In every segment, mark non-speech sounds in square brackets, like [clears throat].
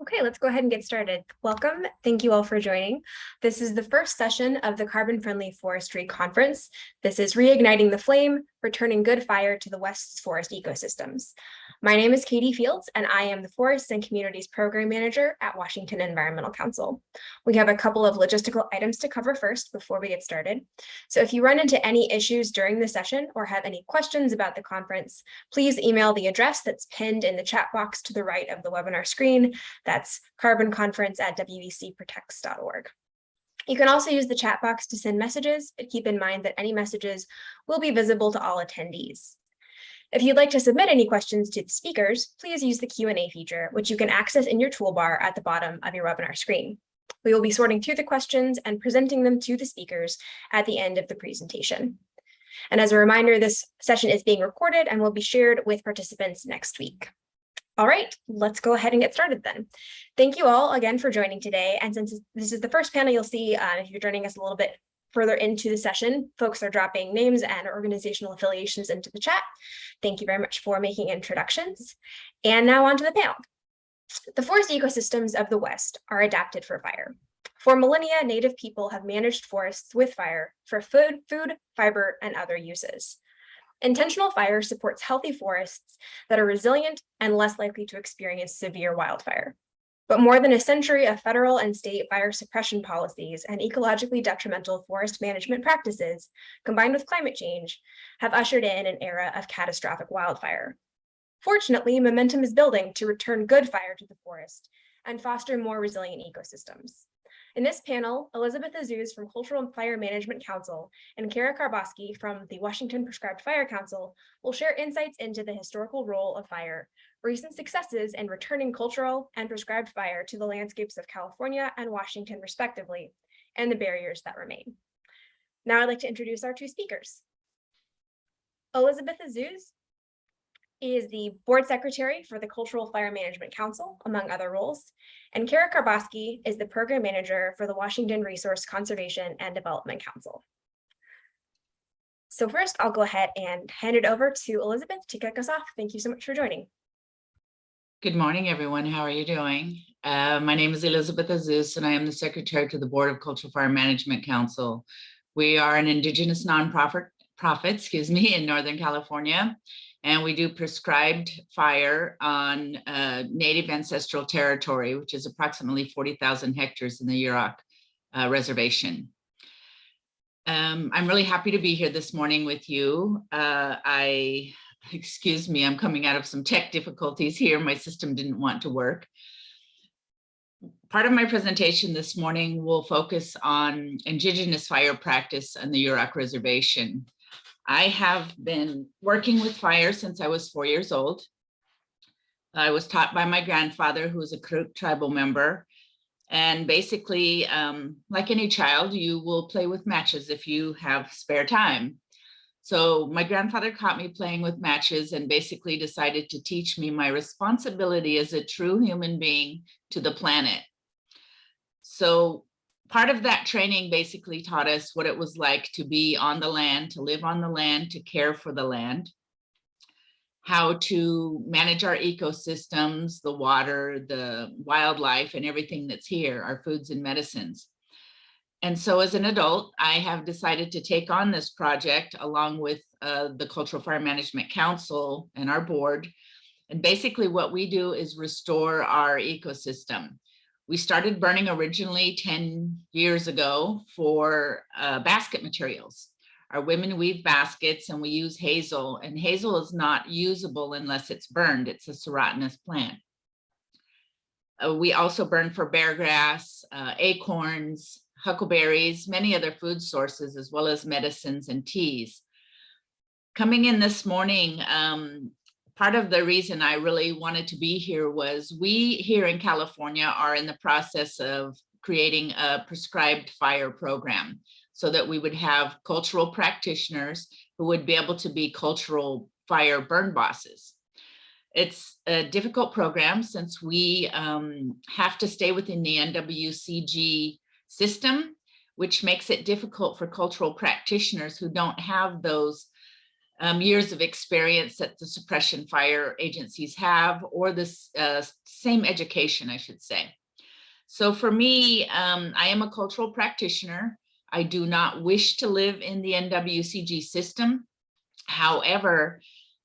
Okay, let's go ahead and get started. Welcome. Thank you all for joining. This is the first session of the Carbon Friendly Forestry Conference. This is Reigniting the Flame, Returning Good Fire to the West's Forest Ecosystems. My name is Katie Fields, and I am the Forests and Communities Program Manager at Washington Environmental Council. We have a couple of logistical items to cover first before we get started. So if you run into any issues during the session or have any questions about the conference, please email the address that's pinned in the chat box to the right of the webinar screen. That's carbonconference at wecprotects.org. You can also use the chat box to send messages, but keep in mind that any messages will be visible to all attendees. If you'd like to submit any questions to the speakers, please use the Q&A feature, which you can access in your toolbar at the bottom of your webinar screen. We will be sorting through the questions and presenting them to the speakers at the end of the presentation. And as a reminder, this session is being recorded and will be shared with participants next week. All right, let's go ahead and get started then. Thank you all again for joining today. And since this is the first panel you'll see, uh, if you're joining us a little bit further into the session, folks are dropping names and organizational affiliations into the chat. Thank you very much for making introductions. And now on to the panel. The forest ecosystems of the West are adapted for fire. For millennia, Native people have managed forests with fire for food, food, fiber, and other uses. Intentional fire supports healthy forests that are resilient and less likely to experience severe wildfire. But more than a century of federal and state fire suppression policies and ecologically detrimental forest management practices, combined with climate change, have ushered in an era of catastrophic wildfire. Fortunately, momentum is building to return good fire to the forest and foster more resilient ecosystems. In this panel, Elizabeth Azuz from Cultural Fire Management Council and Kara Karboski from the Washington Prescribed Fire Council will share insights into the historical role of fire recent successes in returning cultural and prescribed fire to the landscapes of California and Washington respectively, and the barriers that remain. Now I'd like to introduce our two speakers. Elizabeth Azuz is the board secretary for the Cultural Fire Management Council, among other roles, and Kara Karboski is the program manager for the Washington Resource Conservation and Development Council. So first, I'll go ahead and hand it over to Elizabeth to kick us off. Thank you so much for joining. Good morning, everyone. How are you doing? Uh, my name is Elizabeth Azuz, and I am the Secretary to the Board of Cultural Fire Management Council. We are an Indigenous nonprofit, profit, excuse me, in Northern California, and we do prescribed fire on uh, Native ancestral territory, which is approximately 40,000 hectares in the Yurok uh, Reservation. Um, I'm really happy to be here this morning with you. Uh, I [laughs] excuse me, I'm coming out of some tech difficulties here. My system didn't want to work. Part of my presentation this morning will focus on Indigenous fire practice on the Yurok Reservation. I have been working with fire since I was four years old. I was taught by my grandfather, who was a Karuk tribal member. And basically, um, like any child, you will play with matches if you have spare time. So my grandfather caught me playing with matches and basically decided to teach me my responsibility as a true human being to the planet. So part of that training basically taught us what it was like to be on the land, to live on the land, to care for the land, how to manage our ecosystems, the water, the wildlife, and everything that's here, our foods and medicines. And so as an adult, I have decided to take on this project along with uh, the Cultural Fire Management Council and our board. And basically what we do is restore our ecosystem. We started burning originally 10 years ago for uh, basket materials. Our women weave baskets and we use hazel and hazel is not usable unless it's burned. It's a serotinous plant. Uh, we also burn for bear grass, uh, acorns, huckleberries, many other food sources, as well as medicines and teas. Coming in this morning, um, part of the reason I really wanted to be here was we here in California are in the process of creating a prescribed fire program so that we would have cultural practitioners who would be able to be cultural fire burn bosses. It's a difficult program since we um, have to stay within the NWCG system, which makes it difficult for cultural practitioners who don't have those um, years of experience that the suppression fire agencies have or this uh, same education, I should say. So for me, um, I am a cultural practitioner. I do not wish to live in the NWCG system. However,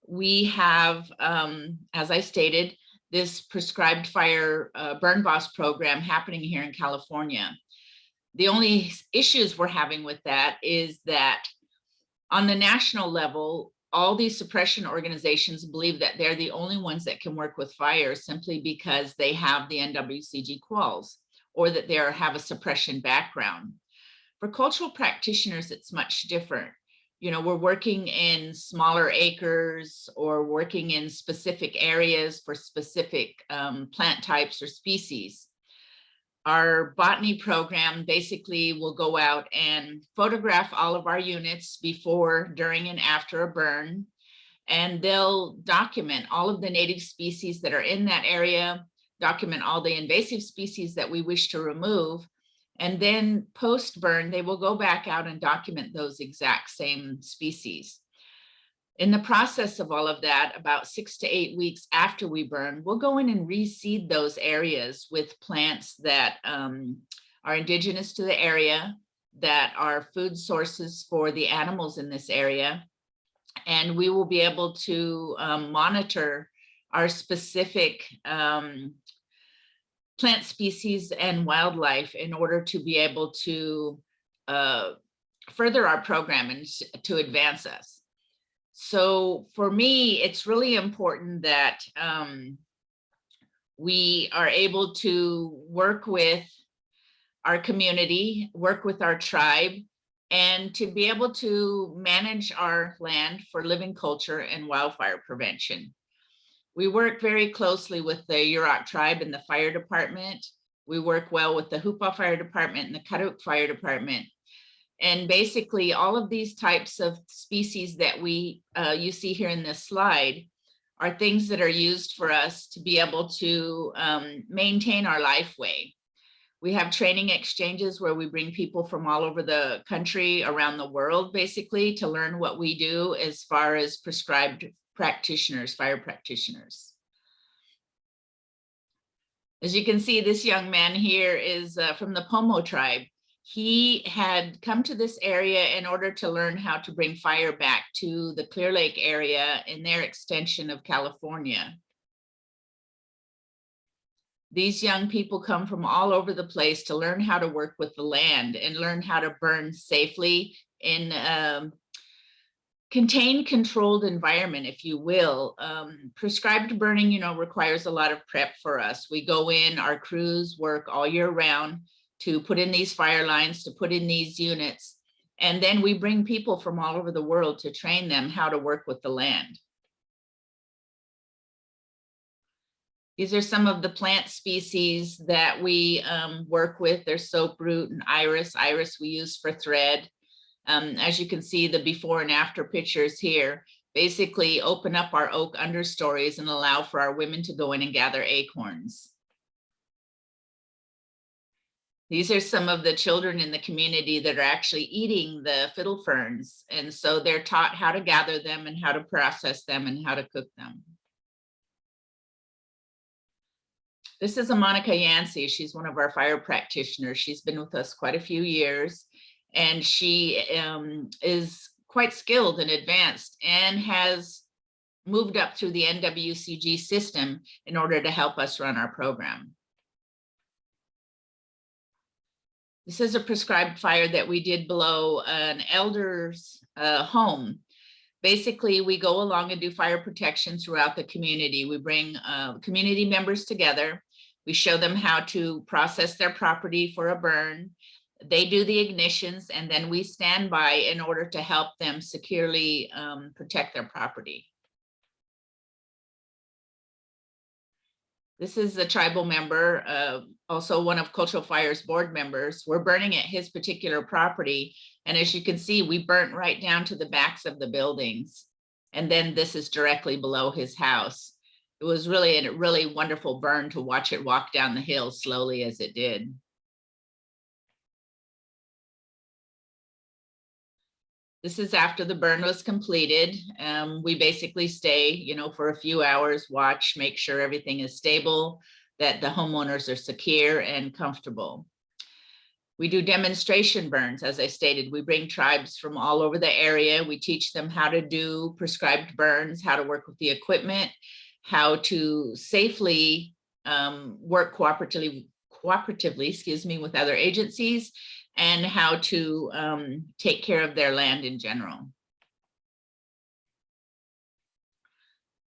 we have, um, as I stated, this prescribed fire uh, burn boss program happening here in California. The only issues we're having with that is that on the national level, all these suppression organizations believe that they're the only ones that can work with fire simply because they have the NWCG quals or that they have a suppression background. For cultural practitioners, it's much different. You know, we're working in smaller acres or working in specific areas for specific um, plant types or species our botany program basically will go out and photograph all of our units before, during, and after a burn. And they'll document all of the native species that are in that area, document all the invasive species that we wish to remove. And then post burn, they will go back out and document those exact same species. In the process of all of that, about six to eight weeks after we burn, we'll go in and reseed those areas with plants that um, are indigenous to the area, that are food sources for the animals in this area. And we will be able to um, monitor our specific um, plant species and wildlife in order to be able to uh, further our program and to advance us. So for me, it's really important that um, we are able to work with our community, work with our tribe, and to be able to manage our land for living culture and wildfire prevention. We work very closely with the Yurok tribe and the fire department. We work well with the Hoopa Fire Department and the Karuk Fire Department and basically all of these types of species that we uh, you see here in this slide are things that are used for us to be able to um, maintain our life way. We have training exchanges where we bring people from all over the country, around the world, basically, to learn what we do as far as prescribed practitioners, fire practitioners. As you can see, this young man here is uh, from the Pomo tribe he had come to this area in order to learn how to bring fire back to the Clear Lake area in their extension of California. These young people come from all over the place to learn how to work with the land and learn how to burn safely in um, contained controlled environment, if you will. Um, prescribed burning, you know, requires a lot of prep for us. We go in, our crews work all year round to put in these fire lines, to put in these units. And then we bring people from all over the world to train them how to work with the land. These are some of the plant species that we um, work with. There's soaproot and iris. Iris we use for thread. Um, as you can see, the before and after pictures here basically open up our oak understories and allow for our women to go in and gather acorns. These are some of the children in the community that are actually eating the fiddle ferns. And so they're taught how to gather them and how to process them and how to cook them. This is a Monica Yancey. She's one of our fire practitioners. She's been with us quite a few years and she um, is quite skilled and advanced and has moved up through the NWCG system in order to help us run our program. This is a prescribed fire that we did below an elder's uh, home. Basically, we go along and do fire protection throughout the community. We bring uh, community members together. We show them how to process their property for a burn. They do the ignitions and then we stand by in order to help them securely um, protect their property. This is a tribal member, uh, also one of Cultural Fire's board members. We're burning at his particular property. And as you can see, we burnt right down to the backs of the buildings. And then this is directly below his house. It was really a really wonderful burn to watch it walk down the hill slowly as it did. This is after the burn was completed. Um, we basically stay, you know, for a few hours, watch, make sure everything is stable, that the homeowners are secure and comfortable. We do demonstration burns, as I stated. We bring tribes from all over the area. We teach them how to do prescribed burns, how to work with the equipment, how to safely um, work cooperatively, cooperatively, excuse me, with other agencies, and how to um, take care of their land in general.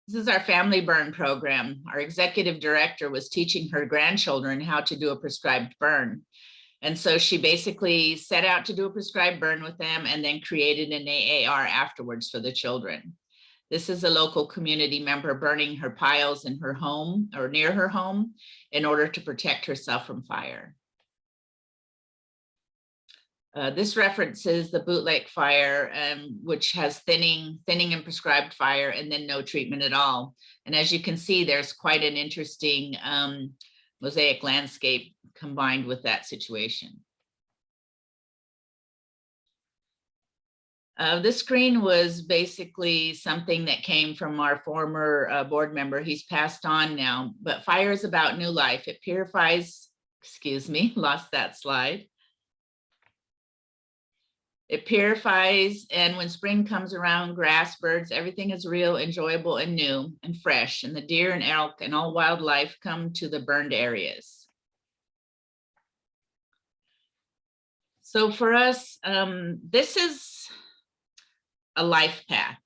This is our family burn program. Our executive director was teaching her grandchildren how to do a prescribed burn. And so she basically set out to do a prescribed burn with them and then created an AAR afterwards for the children. This is a local community member burning her piles in her home or near her home in order to protect herself from fire. Uh, this references the bootleg fire, um, which has thinning, thinning and prescribed fire and then no treatment at all. And as you can see, there's quite an interesting um, mosaic landscape combined with that situation. Uh, this screen was basically something that came from our former uh, board member. He's passed on now, but fire is about new life. It purifies, excuse me, [laughs] lost that slide. It purifies, and when spring comes around, grass, birds, everything is real, enjoyable, and new and fresh. And the deer and elk and all wildlife come to the burned areas. So for us, um, this is a life path.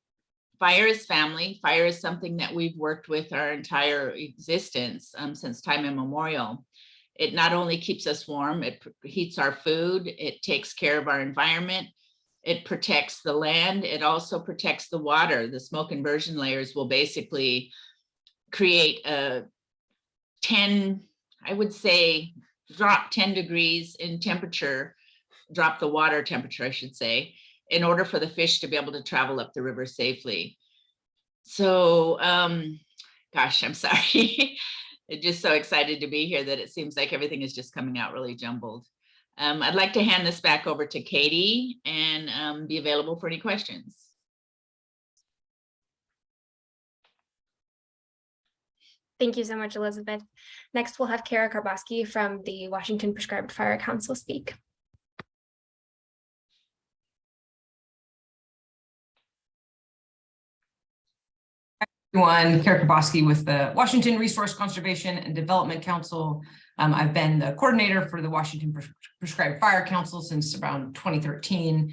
Fire is family. Fire is something that we've worked with our entire existence um, since time immemorial. It not only keeps us warm, it heats our food, it takes care of our environment, it protects the land, it also protects the water. The smoke inversion layers will basically create a 10, I would say, drop 10 degrees in temperature, drop the water temperature, I should say, in order for the fish to be able to travel up the river safely. So, um, gosh, I'm [laughs] sorry. Just so excited to be here that it seems like everything is just coming out really jumbled. Um, I'd like to hand this back over to Katie and um, be available for any questions. Thank you so much, Elizabeth. Next, we'll have Kara Karboski from the Washington Prescribed Fire Council speak. Everyone, Kara Karboski with the Washington Resource Conservation and Development Council. Um, I've been the coordinator for the Washington Pres Prescribed Fire Council since around 2013.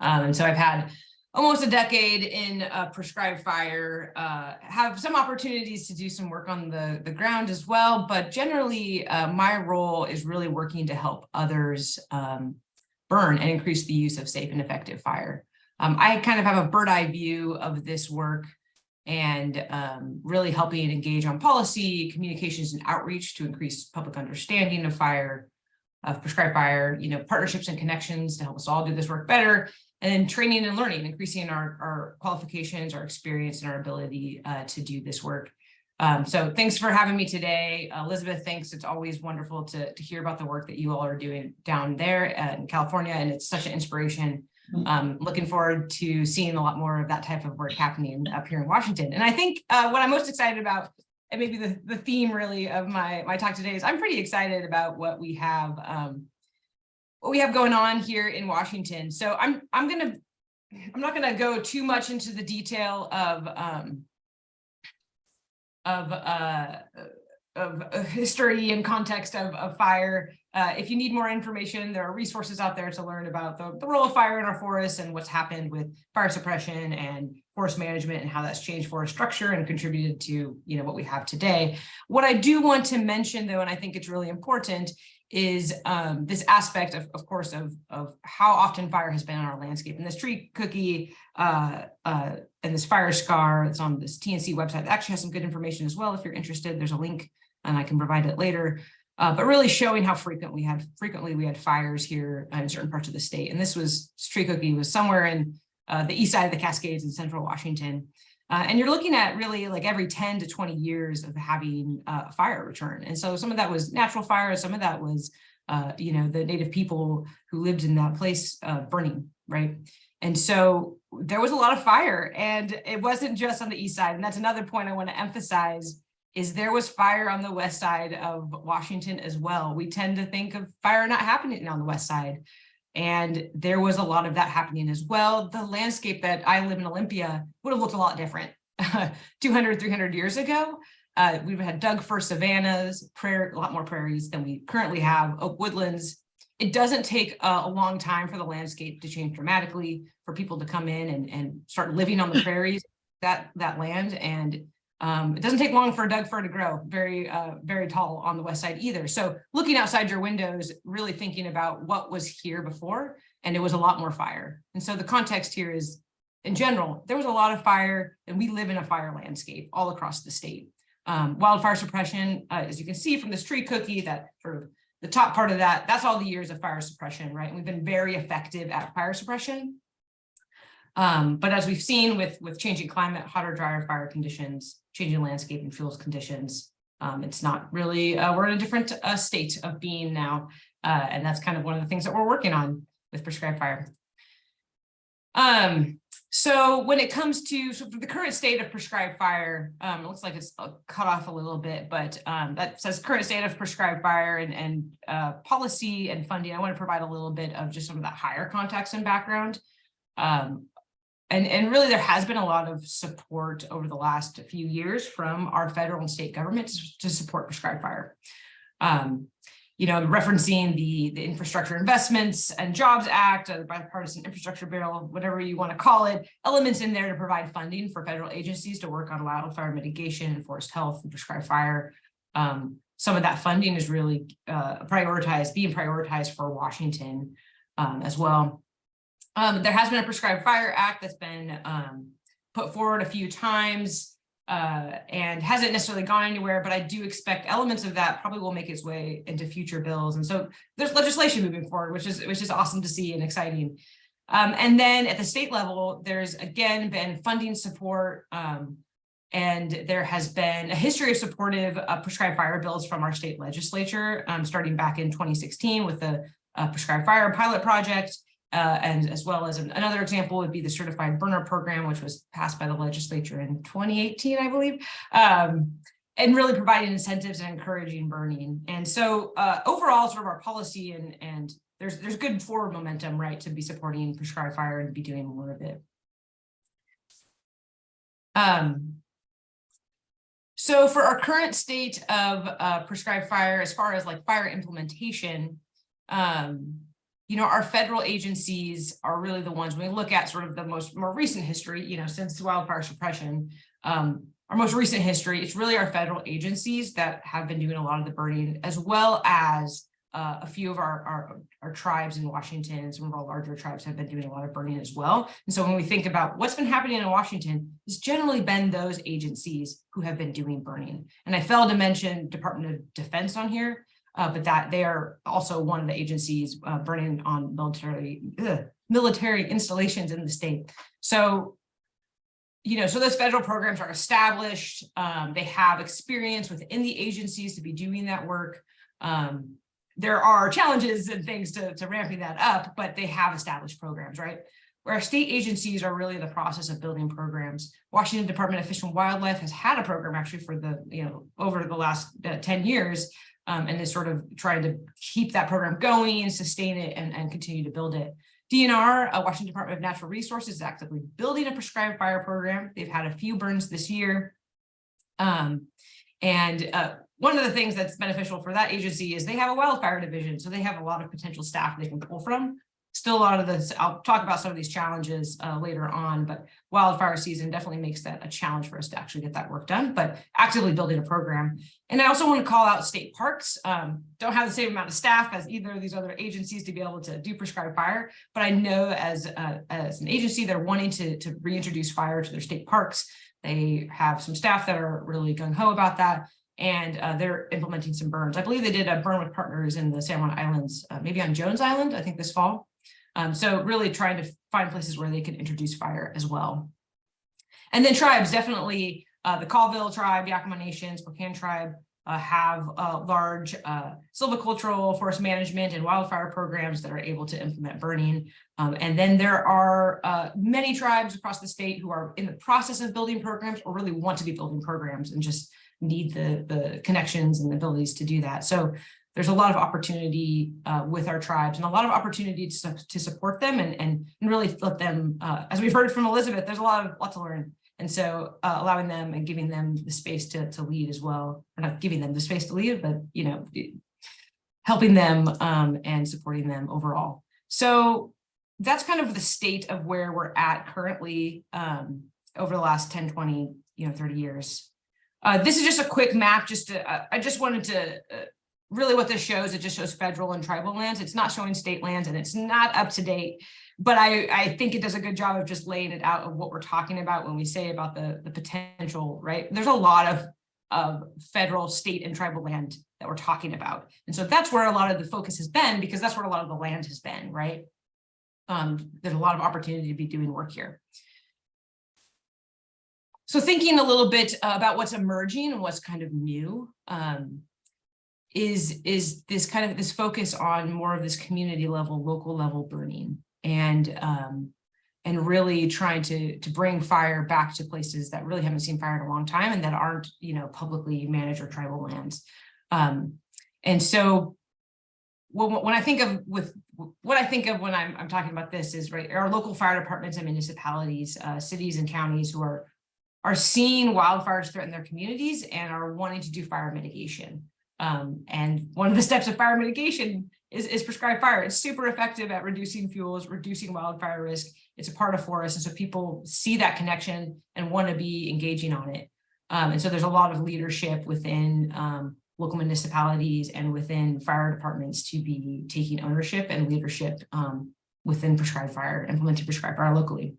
Um, and so I've had almost a decade in uh, prescribed fire, uh, have some opportunities to do some work on the, the ground as well, but generally uh, my role is really working to help others um, burn and increase the use of safe and effective fire. Um, I kind of have a bird eye view of this work and um, really helping engage on policy, communications and outreach to increase public understanding of fire, of prescribed fire, you know, partnerships and connections to help us all do this work better, and then training and learning, increasing our, our qualifications, our experience, and our ability uh, to do this work. Um, so thanks for having me today. Uh, Elizabeth, thanks. It's always wonderful to, to hear about the work that you all are doing down there in California, and it's such an inspiration um, looking forward to seeing a lot more of that type of work happening up here in Washington. And I think uh, what I'm most excited about, and maybe the, the theme really of my, my talk today is I'm pretty excited about what we have um, what we have going on here in Washington. So I'm I'm gonna I'm not gonna go too much into the detail of um, of uh, of history and context of, of fire. Uh, if you need more information, there are resources out there to learn about the, the role of fire in our forests and what's happened with fire suppression and forest management and how that's changed forest structure and contributed to you know what we have today. What I do want to mention though, and I think it's really important, is um, this aspect of, of course, of, of how often fire has been on our landscape. And this tree cookie uh, uh, and this fire scar that's on this TNC website actually has some good information as well. If you're interested, there's a link and I can provide it later. Uh, but really showing how frequent we had frequently we had fires here in certain parts of the state. And this was tree cookie was somewhere in uh, the east side of the Cascades in central Washington. Uh, and you're looking at really like every 10 to 20 years of having uh, fire return. And so some of that was natural fire, some of that was, uh, you know, the native people who lived in that place uh, burning, right? And so there was a lot of fire and it wasn't just on the east side. And that's another point I want to emphasize is there was fire on the west side of Washington as well. We tend to think of fire not happening on the west side. And there was a lot of that happening as well. The landscape that I live in Olympia would have looked a lot different [laughs] 200, 300 years ago. Uh, we've had Doug fir savannas, prayer, a lot more prairies than we currently have, oak woodlands. It doesn't take a, a long time for the landscape to change dramatically, for people to come in and, and start living on the [clears throat] prairies, that, that land. And um, it doesn't take long for a Doug fir to grow very, uh, very tall on the west side either. So looking outside your windows, really thinking about what was here before, and it was a lot more fire. And so the context here is, in general, there was a lot of fire, and we live in a fire landscape all across the state. Um, wildfire suppression, uh, as you can see from this tree cookie, that sort of the top part of that, that's all the years of fire suppression, right? And we've been very effective at fire suppression. Um, but as we've seen with, with changing climate, hotter, drier fire conditions, changing landscape and fuels conditions, um, it's not really, uh, we're in a different uh, state of being now. Uh, and that's kind of one of the things that we're working on with prescribed fire. Um, so when it comes to the current state of prescribed fire, um, it looks like it's uh, cut off a little bit, but um, that says current state of prescribed fire and, and uh, policy and funding. I want to provide a little bit of just some of that higher context and background. Um, and, and really there has been a lot of support over the last few years from our federal and state governments to support prescribed fire. Um, you know, referencing the, the Infrastructure Investments and Jobs Act, or the bipartisan infrastructure bill, whatever you want to call it, elements in there to provide funding for federal agencies to work on wildfire mitigation and forest health and prescribed fire. Um, some of that funding is really uh, prioritized, being prioritized for Washington um, as well. Um, there has been a Prescribed Fire Act that's been um, put forward a few times uh, and hasn't necessarily gone anywhere, but I do expect elements of that probably will make its way into future bills. And so there's legislation moving forward, which is which is awesome to see and exciting. Um, and then at the state level, there's again been funding support um, and there has been a history of supportive uh, prescribed fire bills from our state legislature, um, starting back in 2016 with the uh, prescribed fire pilot project. Uh, and as well as an, another example would be the certified burner program, which was passed by the legislature in 2018, I believe, um, and really providing incentives and encouraging burning. And so uh, overall, sort of our policy and, and there's, there's good forward momentum, right, to be supporting prescribed fire and be doing more of it. Um, so for our current state of uh, prescribed fire, as far as like fire implementation, um, you know, our federal agencies are really the ones, when we look at sort of the most more recent history, you know, since wildfire suppression, um, our most recent history, it's really our federal agencies that have been doing a lot of the burning, as well as uh, a few of our, our, our tribes in Washington some of our larger tribes have been doing a lot of burning as well. And so when we think about what's been happening in Washington, it's generally been those agencies who have been doing burning. And I failed to mention Department of Defense on here, uh, but that they are also one of the agencies uh, burning on military ugh, military installations in the state. So, you know, so those federal programs are established. Um, they have experience within the agencies to be doing that work. Um, there are challenges and things to, to ramping that up, but they have established programs, right? Where state agencies are really in the process of building programs. Washington Department of Fish and Wildlife has had a program actually for the, you know, over the last uh, 10 years um, and is sort of trying to keep that program going, and sustain it, and, and continue to build it. DNR, uh, Washington Department of Natural Resources, is actively building a prescribed fire program. They've had a few burns this year. Um, and uh, one of the things that's beneficial for that agency is they have a wildfire division, so they have a lot of potential staff they can pull from still a lot of this, I'll talk about some of these challenges uh, later on, but wildfire season definitely makes that a challenge for us to actually get that work done, but actively building a program. And I also want to call out state parks. Um, don't have the same amount of staff as either of these other agencies to be able to do prescribed fire, but I know as, uh, as an agency, they're wanting to, to reintroduce fire to their state parks. They have some staff that are really gung-ho about that and uh, they're implementing some burns. I believe they did a burn with partners in the San Juan Islands, uh, maybe on Jones Island, I think this fall. Um, so really trying to find places where they can introduce fire as well. And then tribes, definitely uh, the Colville tribe, Yakama Nation, Spokane tribe, uh, have uh, large uh, silvicultural, forest management, and wildfire programs that are able to implement burning. Um, and then there are uh, many tribes across the state who are in the process of building programs or really want to be building programs and just need the, the connections and the abilities to do that. So there's a lot of opportunity uh, with our tribes and a lot of opportunity to, to support them and, and and really let them, uh, as we've heard from Elizabeth, there's a lot of, lot to learn. And so uh, allowing them and giving them the space to, to lead as well, or not giving them the space to lead, but, you know, helping them um, and supporting them overall. So that's kind of the state of where we're at currently um, over the last 10, 20, you know, 30 years. Uh, this is just a quick map, just to, uh, I just wanted to, uh, really what this shows, it just shows federal and tribal lands. It's not showing state lands and it's not up to date. But I, I think it does a good job of just laying it out of what we're talking about when we say about the, the potential, right? There's a lot of, of federal, state and tribal land that we're talking about. And so that's where a lot of the focus has been, because that's where a lot of the land has been, right? Um, there's a lot of opportunity to be doing work here. So thinking a little bit about what's emerging and what's kind of new, um, is, is this kind of this focus on more of this community level, local level burning and, um, and really trying to, to bring fire back to places that really haven't seen fire in a long time and that aren't, you know, publicly managed or tribal lands. Um, and so when, I think of with what I think of when I'm, I'm talking about this is right, our local fire departments and municipalities, uh, cities and counties who are are seeing wildfires threaten their communities and are wanting to do fire mitigation. Um, and one of the steps of fire mitigation is, is prescribed fire. It's super effective at reducing fuels, reducing wildfire risk. It's a part of forest. And so people see that connection and want to be engaging on it. Um, and so there's a lot of leadership within um, local municipalities and within fire departments to be taking ownership and leadership um, within prescribed fire, implementing prescribed fire locally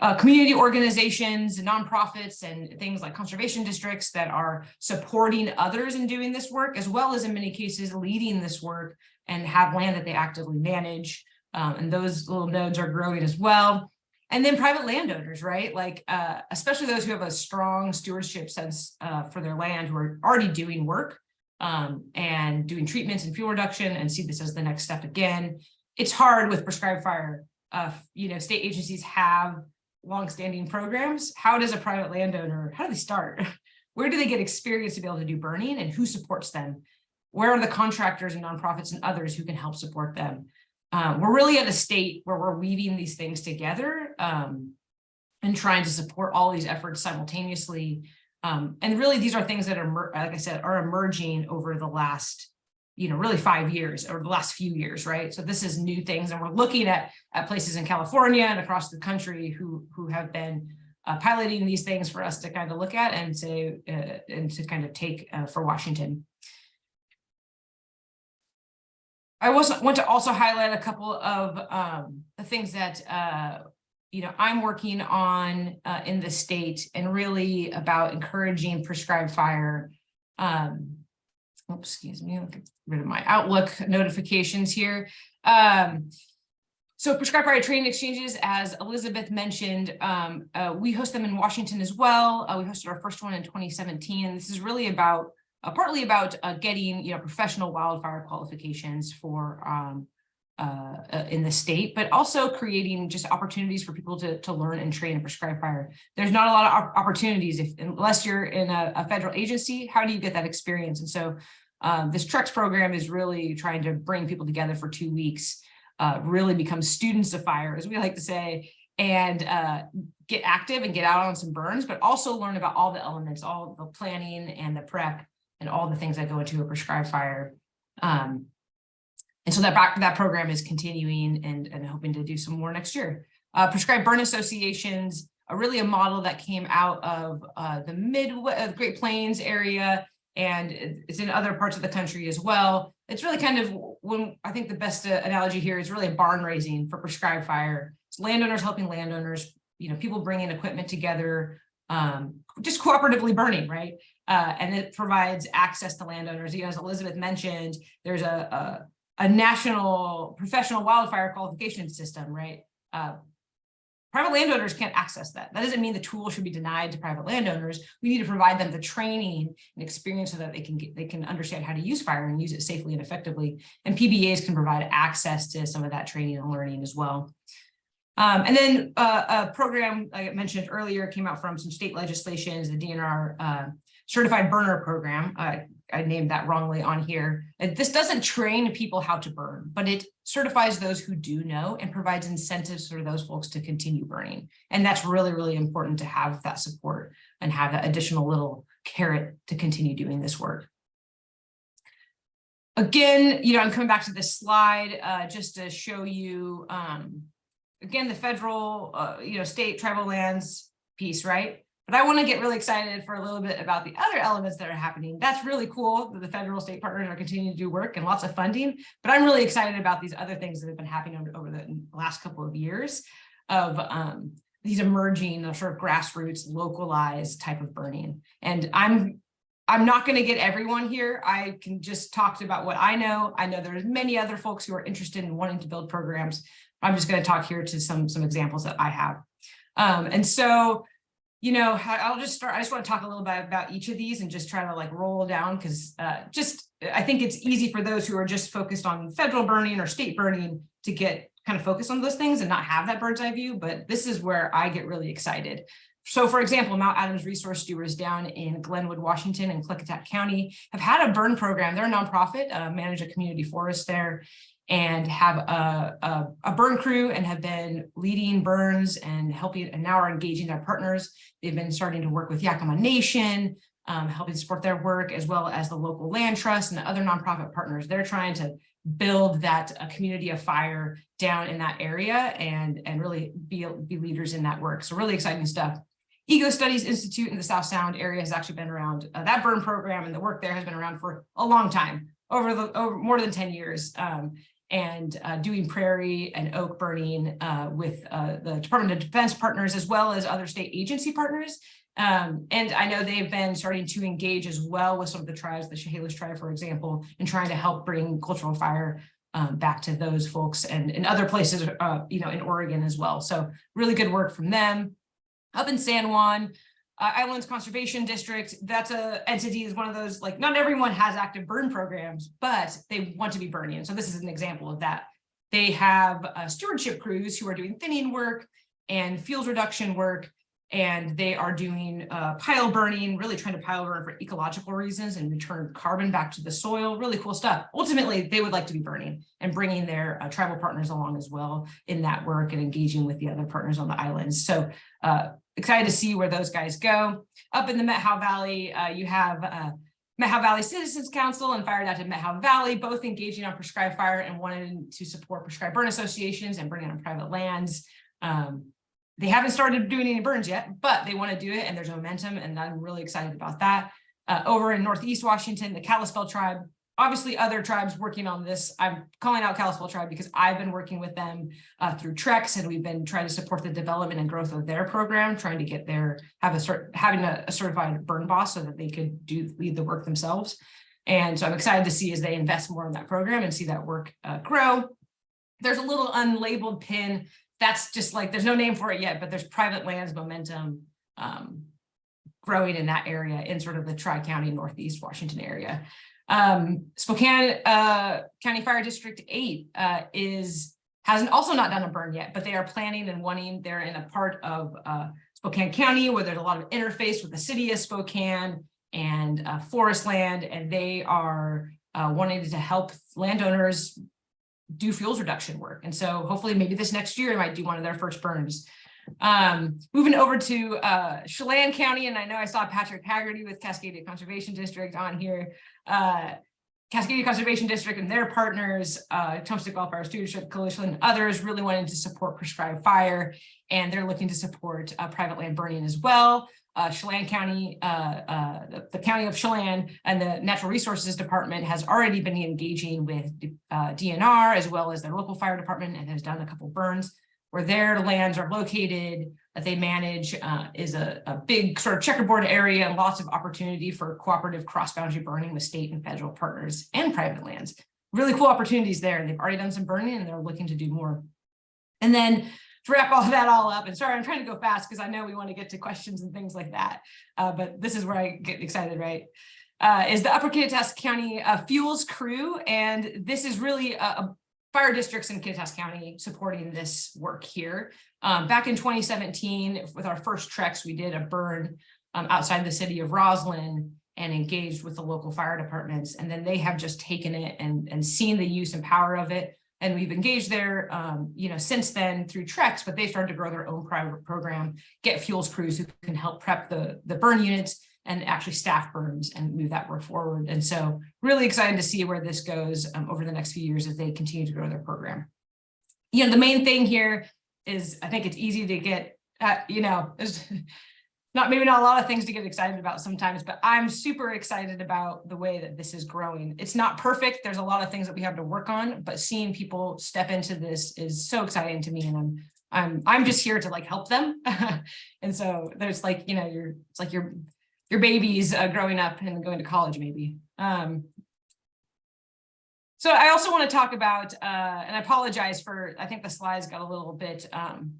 uh, community organizations, and nonprofits, and things like conservation districts that are supporting others in doing this work, as well as in many cases leading this work and have land that they actively manage. Um, and those little nodes are growing as well. And then private landowners, right? Like, uh, especially those who have a strong stewardship sense uh, for their land, who are already doing work um, and doing treatments and fuel reduction and see this as the next step again. It's hard with prescribed fire. Uh, you know, state agencies have longstanding programs. How does a private landowner, how do they start? [laughs] Where do they get experience to be able to do burning and who supports them? Where are the contractors and nonprofits and others who can help support them? Uh, we're really at a state where we're weaving these things together um, and trying to support all these efforts simultaneously. Um, and really, these are things that are, like I said, are emerging over the last you know, really five years or the last few years, right? So this is new things. And we're looking at, at places in California and across the country who, who have been uh, piloting these things for us to kind of look at and to, uh, and to kind of take uh, for Washington. I was want to also highlight a couple of um, the things that uh, you know I'm working on uh, in the state and really about encouraging prescribed fire um, oops, excuse me, I'll get rid of my Outlook notifications here. Um, so prescribed fire training exchanges, as Elizabeth mentioned, um, uh, we host them in Washington as well. Uh, we hosted our first one in 2017. And this is really about, uh, partly about uh, getting, you know, professional wildfire qualifications for um, uh, in the state, but also creating just opportunities for people to, to learn and train and prescribe fire. There's not a lot of opportunities if unless you're in a, a, federal agency, how do you get that experience? And so um, this TREX program is really trying to bring people together for two weeks, uh, really become students of fire, as we like to say, and uh, get active and get out on some burns, but also learn about all the elements, all the planning and the prep and all the things that go into a prescribed fire. Um, and so that that program is continuing and, and hoping to do some more next year. Uh, prescribed burn associations are really a model that came out of uh, the mid uh, Great Plains area and it's in other parts of the country as well. It's really kind of when I think the best uh, analogy here is really a barn raising for prescribed fire. It's landowners helping landowners, you know, people bringing equipment together, um, just cooperatively burning, right? Uh, and it provides access to landowners. You know, as Elizabeth mentioned, there's a, a national professional wildfire qualification system, right? Uh, private landowners can't access that. That doesn't mean the tool should be denied to private landowners. We need to provide them the training and experience so that they can get, they can understand how to use fire and use it safely and effectively. And PBAs can provide access to some of that training and learning as well. Um, and then uh, a program like I mentioned earlier came out from some state legislations, the DNR uh, certified burner program. Uh, I named that wrongly on here. This doesn't train people how to burn, but it certifies those who do know and provides incentives for those folks to continue burning. And that's really, really important to have that support and have that additional little carrot to continue doing this work. Again, you know, I'm coming back to this slide uh, just to show you, um, again, the federal, uh, you know, state tribal lands piece, right? But I want to get really excited for a little bit about the other elements that are happening. That's really cool that the federal state partners are continuing to do work and lots of funding. But I'm really excited about these other things that have been happening over, the last couple of years of um, these emerging sort of grassroots localized type of burning. And I'm I'm not going to get everyone here. I can just talk about what I know. I know there's many other folks who are interested in wanting to build programs. I'm just going to talk here to some some examples that I have. Um, and so you know, I'll just start, I just want to talk a little bit about each of these and just try to like roll down because uh, just, I think it's easy for those who are just focused on federal burning or state burning to get kind of focused on those things and not have that bird's eye view. But this is where I get really excited. So for example, Mount Adams Resource Stewards down in Glenwood, Washington and Klickitat County have had a burn program. They're a nonprofit, uh, manage a community forest there and have a, a, a, burn crew and have been leading burns and helping and now are engaging their partners. They've been starting to work with Yakama Nation, um, helping support their work as well as the local land trust and other nonprofit partners. They're trying to build that community of fire down in that area and, and really be, be leaders in that work. So really exciting stuff. Ecostudies Institute in the South Sound area has actually been around. Uh, that burn program and the work there has been around for a long time, over the over more than 10 years. Um, and uh, doing prairie and oak burning uh, with uh, the Department of Defense partners as well as other state agency partners. Um, and I know they've been starting to engage as well with some of the tribes, the Chehalis tribe, for example, in trying to help bring cultural fire um, back to those folks and in other places, uh, you know, in Oregon as well. So really good work from them. Up in San Juan, uh, Islands Conservation District, that's a entity is one of those, like not everyone has active burn programs, but they want to be burning. So this is an example of that. They have uh, stewardship crews who are doing thinning work and fuels reduction work, and they are doing uh, pile burning, really trying to pile burn for ecological reasons and return carbon back to the soil, really cool stuff. Ultimately, they would like to be burning and bringing their uh, tribal partners along as well in that work and engaging with the other partners on the islands. So uh, excited to see where those guys go. Up in the Methow Valley, uh, you have uh, Methow Valley Citizens Council and Fire Adapted Methow Valley, both engaging on prescribed fire and wanting to support prescribed burn associations and bringing on private lands. Um, they haven't started doing any burns yet, but they want to do it and there's momentum and I'm really excited about that. Uh, over in Northeast Washington, the Kalispel tribe obviously other tribes working on this. I'm calling out Kalispel tribe because I've been working with them uh, through TREX and we've been trying to support the development and growth of their program, trying to get their have a cert having a, a certified burn boss so that they could do lead the work themselves. And so I'm excited to see as they invest more in that program and see that work uh, grow. There's a little unlabeled pin that's just like there's no name for it yet, but there's private lands momentum um, growing in that area in sort of the Tri-County Northeast Washington area. Um, Spokane uh, County Fire District 8 uh, is hasn't also not done a burn yet, but they are planning and wanting, they're in a part of uh, Spokane County where there's a lot of interface with the city of Spokane and uh, forest land, and they are uh, wanting to help landowners do fuels reduction work. And so hopefully maybe this next year, they might do one of their first burns. Um, moving over to uh, Chelan County, and I know I saw Patrick Haggerty with Cascadia Conservation District on here. Uh, Cascadia Conservation District and their partners, uh, Wildfire Stewardship Coalition, and others really wanted to support prescribed fire, and they're looking to support uh, private land burning as well. Uh, Chelan County, uh, uh, the, County of Chelan and the Natural Resources Department has already been engaging with uh, DNR as well as their local fire department and has done a couple burns where their lands are located that they manage uh, is a, a, big sort of checkerboard area and lots of opportunity for cooperative cross-boundary burning with state and federal partners and private lands. Really cool opportunities there. They've already done some burning and they're looking to do more. And then wrap all that all up, and sorry, I'm trying to go fast because I know we want to get to questions and things like that. Uh, but this is where I get excited, right? Uh, is the Upper Kittitas County uh, Fuels Crew, and this is really a, a fire districts in Kittitas County supporting this work here. Um, back in 2017, with our first TREX, we did a burn um, outside the city of Roslyn and engaged with the local fire departments. And then they have just taken it and, and seen the use and power of it. And we've engaged there, um, you know, since then through TREX, but they started to grow their own private program, get fuels crews who can help prep the, the burn units and actually staff burns and move that work forward. And so really excited to see where this goes um, over the next few years as they continue to grow their program. You know, the main thing here is I think it's easy to get, uh, you know, [laughs] not maybe not a lot of things to get excited about sometimes, but I'm super excited about the way that this is growing. It's not perfect. There's a lot of things that we have to work on, but seeing people step into this is so exciting to me. And I'm I'm I'm just here to like help them. [laughs] and so there's like, you know, you're it's like your your babies uh, growing up and going to college maybe. Um, so I also want to talk about, uh, and I apologize for, I think the slides got a little bit um,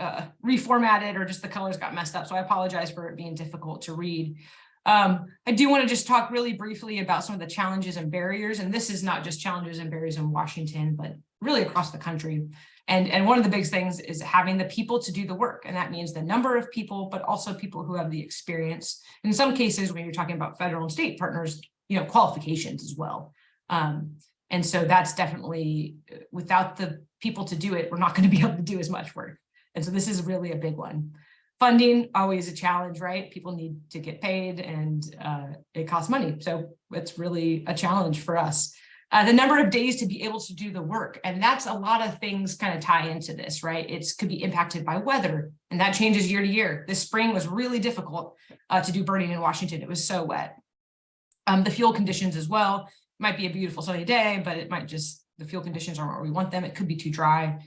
uh, reformatted or just the colors got messed up. So I apologize for it being difficult to read. Um, I do want to just talk really briefly about some of the challenges and barriers. And this is not just challenges and barriers in Washington, but really across the country. And, and one of the big things is having the people to do the work. And that means the number of people, but also people who have the experience. In some cases, when you're talking about federal and state partners, you know, qualifications as well. Um, and so that's definitely without the people to do it, we're not going to be able to do as much work. And so this is really a big one. Funding, always a challenge, right? People need to get paid and uh, it costs money. So it's really a challenge for us. Uh, the number of days to be able to do the work. And that's a lot of things kind of tie into this, right? It could be impacted by weather and that changes year to year. This spring was really difficult uh, to do burning in Washington. It was so wet. Um, the fuel conditions as well might be a beautiful sunny day, but it might just, the fuel conditions aren't where we want them. It could be too dry.